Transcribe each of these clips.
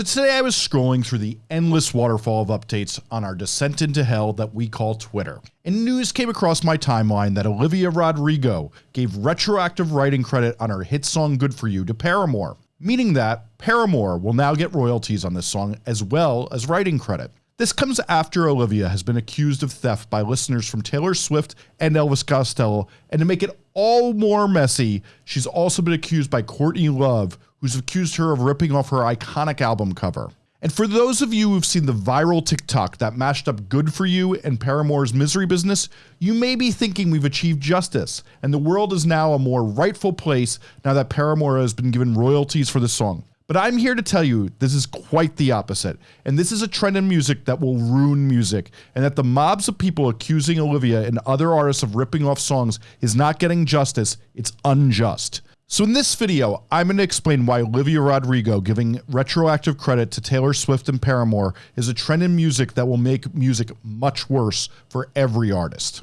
So today I was scrolling through the endless waterfall of updates on our descent into hell that we call Twitter. And news came across my timeline that Olivia Rodrigo gave retroactive writing credit on her hit song Good For You to Paramore, meaning that Paramore will now get royalties on this song as well as writing credit. This comes after Olivia has been accused of theft by listeners from Taylor Swift and Elvis Costello, and to make it all more messy, she's also been accused by Courtney Love, who's accused her of ripping off her iconic album cover. And for those of you who've seen the viral TikTok that mashed up Good For You and Paramore's Misery Business, you may be thinking we've achieved justice, and the world is now a more rightful place now that Paramore has been given royalties for the song. But I'm here to tell you this is quite the opposite, and this is a trend in music that will ruin music, and that the mobs of people accusing Olivia and other artists of ripping off songs is not getting justice, it's unjust. So in this video, I'm going to explain why Olivia Rodrigo giving retroactive credit to Taylor Swift and Paramore is a trend in music that will make music much worse for every artist.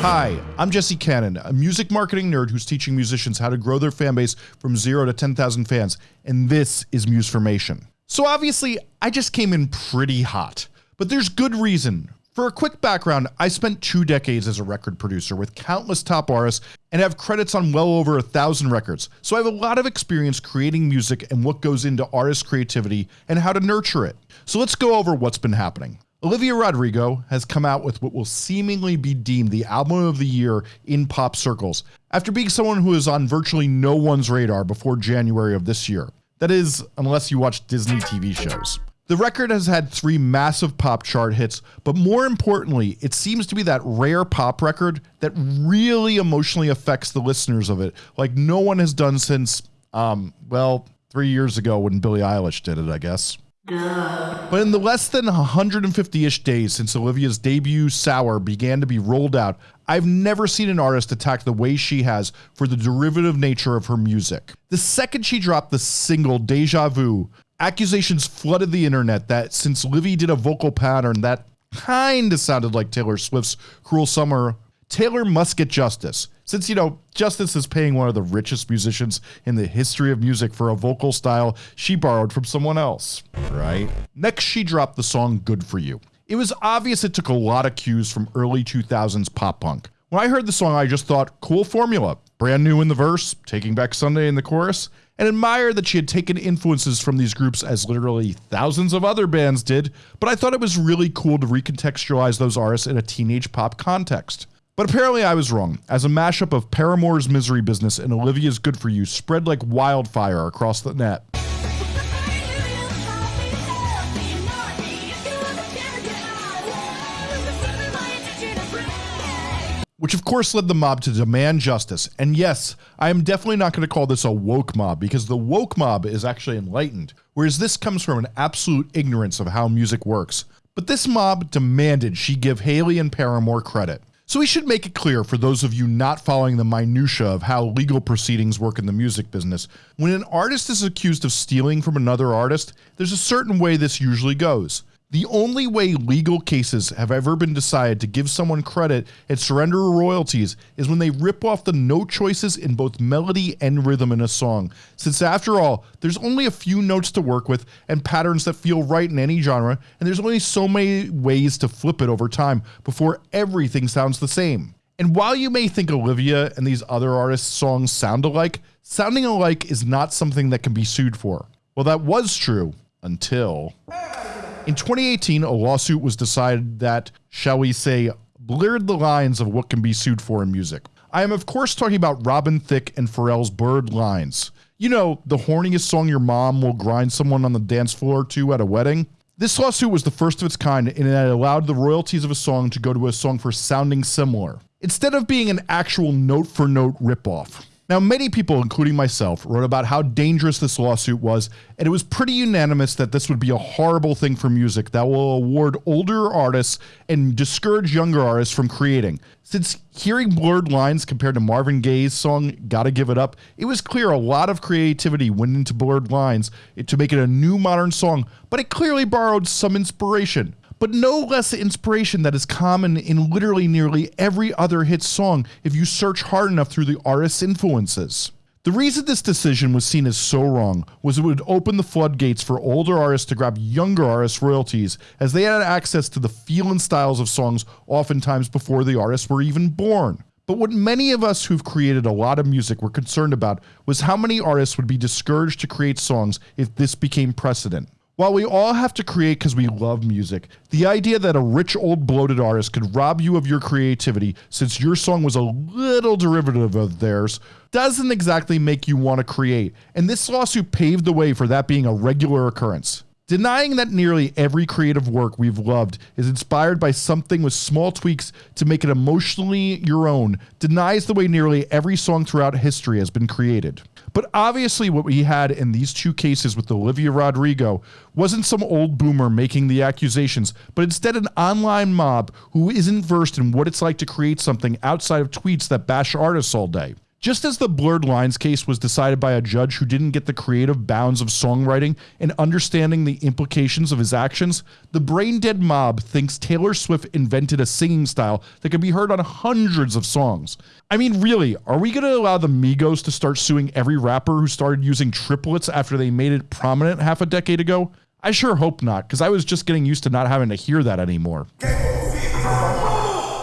Hi, I'm Jesse Cannon, a music marketing nerd who's teaching musicians how to grow their fan base from 0 to 10,000 fans, and this is Musformation. So obviously, I just came in pretty hot, but there's good reason for a quick background, I spent two decades as a record producer with countless top artists and have credits on well over a thousand records, so I have a lot of experience creating music and what goes into artist creativity and how to nurture it. So let's go over what's been happening. Olivia Rodrigo has come out with what will seemingly be deemed the album of the year in pop circles, after being someone who is on virtually no one's radar before January of this year. That is, unless you watch Disney TV shows. The record has had three massive pop chart hits, but more importantly, it seems to be that rare pop record that really emotionally affects the listeners of it, like no one has done since, um, well, three years ago when Billie Eilish did it, I guess. But in the less than 150 ish days since Olivia's debut Sour began to be rolled out, I've never seen an artist attack the way she has for the derivative nature of her music. The second she dropped the single Deja Vu, accusations flooded the internet that since Livy did a vocal pattern that kinda sounded like Taylor Swift's Cruel Summer, Taylor must get justice. Since, you know, Justice is paying one of the richest musicians in the history of music for a vocal style she borrowed from someone else, right? Next, she dropped the song Good For You. It was obvious it took a lot of cues from early 2000s pop punk. When I heard the song, I just thought, cool formula. Brand new in the verse, Taking Back Sunday in the chorus, and admired that she had taken influences from these groups as literally thousands of other bands did, but I thought it was really cool to recontextualize those artists in a teenage pop context. But apparently I was wrong, as a mashup of Paramore's Misery Business and Olivia's Good For You spread like wildfire across the net. Which of course led the mob to demand justice. And yes, I am definitely not going to call this a woke mob because the woke mob is actually enlightened, whereas this comes from an absolute ignorance of how music works. But this mob demanded she give Hayley and Paramore credit. So we should make it clear for those of you not following the minutia of how legal proceedings work in the music business. When an artist is accused of stealing from another artist, there's a certain way this usually goes. The only way legal cases have ever been decided to give someone credit and surrender royalties is when they rip off the note choices in both melody and rhythm in a song. Since after all, there's only a few notes to work with and patterns that feel right in any genre, and there's only so many ways to flip it over time before everything sounds the same. And while you may think Olivia and these other artists' songs sound alike, sounding alike is not something that can be sued for. Well, that was true until. In 2018, a lawsuit was decided that, shall we say, blurred the lines of what can be sued for in music. I am, of course, talking about Robin Thicke and Pharrell's Blurred Lines. You know, the horniest song your mom will grind someone on the dance floor to at a wedding. This lawsuit was the first of its kind and it allowed the royalties of a song to go to a song for sounding similar, instead of being an actual note for note ripoff. Now, many people, including myself, wrote about how dangerous this lawsuit was, and it was pretty unanimous that this would be a horrible thing for music that will award older artists and discourage younger artists from creating. Since hearing blurred lines compared to Marvin Gaye's song Gotta Give It Up, it was clear a lot of creativity went into blurred lines to make it a new modern song, but it clearly borrowed some inspiration. But no less inspiration that is common in literally nearly every other hit song if you search hard enough through the artist's influences. The reason this decision was seen as so wrong was it would open the floodgates for older artists to grab younger artists' royalties, as they had access to the feel and styles of songs oftentimes before the artists were even born. But what many of us who've created a lot of music were concerned about was how many artists would be discouraged to create songs if this became precedent. While we all have to create because we love music, the idea that a rich old bloated artist could rob you of your creativity since your song was a little derivative of theirs doesn't exactly make you want to create, and this lawsuit paved the way for that being a regular occurrence. Denying that nearly every creative work we've loved is inspired by something with small tweaks to make it emotionally your own denies the way nearly every song throughout history has been created. But obviously, what we had in these two cases with Olivia Rodrigo wasn't some old boomer making the accusations, but instead an online mob who isn't versed in what it's like to create something outside of tweets that bash artists all day. Just as the Blurred Lines case was decided by a judge who didn't get the creative bounds of songwriting and understanding the implications of his actions, the brain dead mob thinks Taylor Swift invented a singing style that can be heard on hundreds of songs. I mean, really, are we going to allow the Migos to start suing every rapper who started using triplets after they made it prominent half a decade ago? I sure hope not, because I was just getting used to not having to hear that anymore.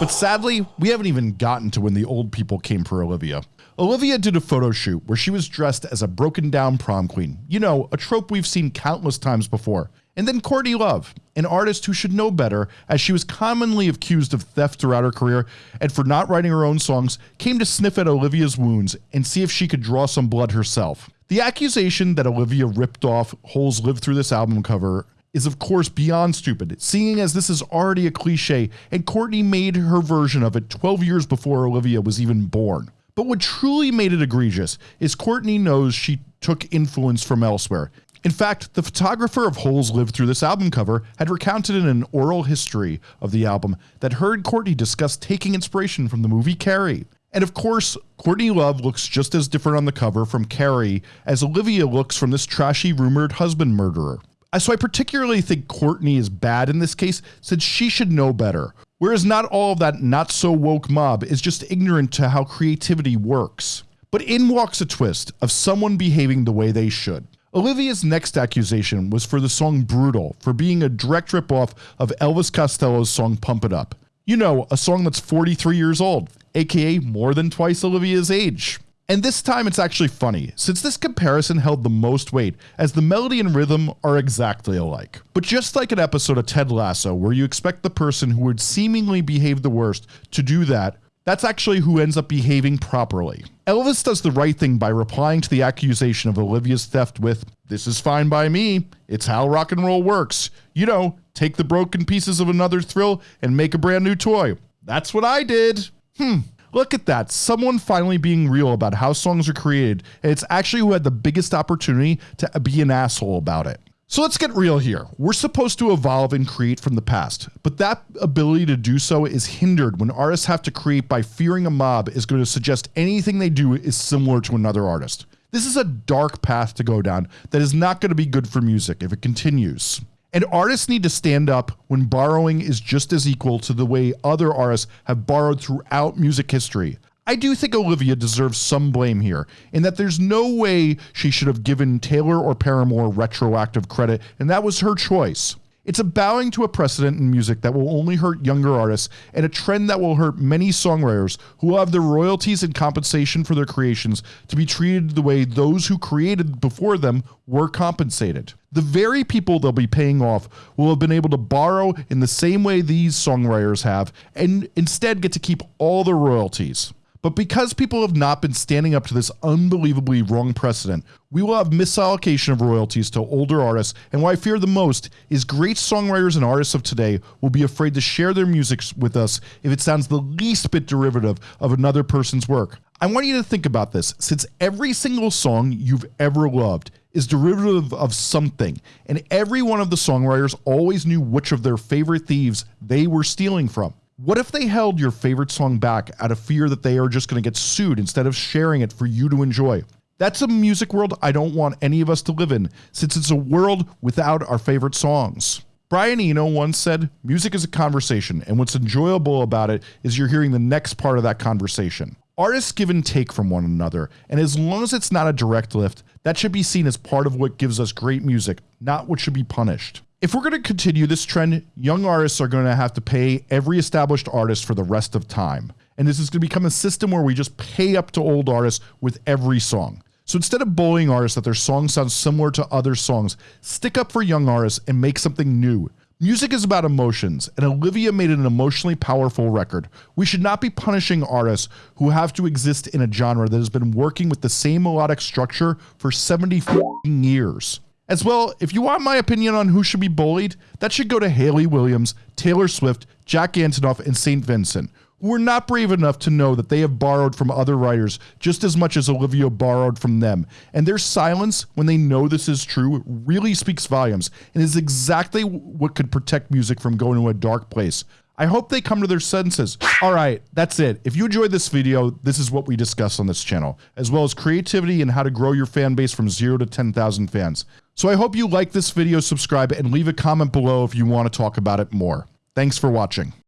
But sadly, we haven't even gotten to when the old people came for Olivia. Olivia did a photo shoot where she was dressed as a broken down prom queen. You know, a trope we've seen countless times before. And then Courtney Love, an artist who should know better, as she was commonly accused of theft throughout her career and for not writing her own songs, came to sniff at Olivia's wounds and see if she could draw some blood herself. The accusation that Olivia ripped off Holes Live Through this album cover is of course beyond stupid, seeing as this is already a cliche and Courtney made her version of it 12 years before Olivia was even born. But what truly made it egregious is Courtney knows she took influence from elsewhere. In fact, the photographer of Holes Live Through this album cover had recounted in an oral history of the album that heard Courtney discuss taking inspiration from the movie Carrie. And of course, Courtney Love looks just as different on the cover from Carrie as Olivia looks from this trashy rumored husband murderer. So I particularly think Courtney is bad in this case since she should know better. Whereas not all of that not so woke mob is just ignorant to how creativity works. But in walks a twist of someone behaving the way they should. Olivia's next accusation was for the song Brutal, for being a direct ripoff of Elvis Costello's song Pump It Up. You know, a song that's 43 years old, aka more than twice Olivia's age. And this time it's actually funny, since this comparison held the most weight, as the melody and rhythm are exactly alike. But just like an episode of Ted Lasso, where you expect the person who would seemingly behave the worst to do that, that's actually who ends up behaving properly. Elvis does the right thing by replying to the accusation of Olivia's theft with, This is fine by me. It's how rock and roll works. You know, take the broken pieces of another thrill and make a brand new toy. That's what I did. Hmm, Look at that. Someone finally being real about how songs are created, it's actually who had the biggest opportunity to be an asshole about it. So let's get real here. We're supposed to evolve and create from the past, but that ability to do so is hindered when artists have to create by fearing a mob is going to suggest anything they do is similar to another artist. This is a dark path to go down that is not going to be good for music if it continues. And artists need to stand up when borrowing is just as equal to the way other artists have borrowed throughout music history. I do think Olivia deserves some blame here, in that there's no way she should have given Taylor or Paramore retroactive credit, and that was her choice. It's a bowing to a precedent in music that will only hurt younger artists and a trend that will hurt many songwriters who will have their royalties and compensation for their creations to be treated the way those who created before them were compensated. The very people they'll be paying off will have been able to borrow in the same way these songwriters have and instead get to keep all the royalties. But because people have not been standing up to this unbelievably wrong precedent, we will have misallocation of royalties to older artists, and what I fear the most is great songwriters and artists of today will be afraid to share their music with us if it sounds the least bit derivative of another person's work. I want you to think about this, since every single song you've ever loved is derivative of something, and every one of the songwriters always knew which of their favorite thieves they were stealing from. What if they held your favorite song back out of fear that they are just going to get sued instead of sharing it for you to enjoy? That's a music world I don't want any of us to live in, since it's a world without our favorite songs. Brian Eno once said, Music is a conversation, and what's enjoyable about it is you're hearing the next part of that conversation. Artists give and take from one another, and as long as it's not a direct lift, that should be seen as part of what gives us great music, not what should be punished. If we're going to continue this trend, young artists are going to have to pay every established artist for the rest of time. And this is going to become a system where we just pay up to old artists with every song. So instead of bullying artists that their songs sound similar to other songs, stick up for young artists and make something new. Music is about emotions, and Olivia made an emotionally powerful record. We should not be punishing artists who have to exist in a genre that has been working with the same melodic structure for 70 years. As well, if you want my opinion on who should be bullied, that should go to Hayley Williams, Taylor Swift, Jack Antonoff, and St. Vincent were not brave enough to know that they have borrowed from other writers just as much as Olivia borrowed from them. And their silence when they know this is true really speaks volumes and is exactly what could protect music from going to a dark place. I hope they come to their senses. All right, that's it. If you enjoyed this video, this is what we discuss on this channel, as well as creativity and how to grow your fan base from zero to 10,000 fans. So I hope you like this video, subscribe, and leave a comment below if you want to talk about it more. Thanks for watching.